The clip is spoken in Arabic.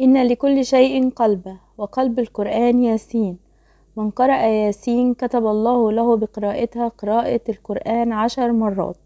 إن لكل شيء قلبا وقلب القرآن ياسين. من قرأ ياسين كتب الله له بقراءتها قراءة القرآن عشر مرات.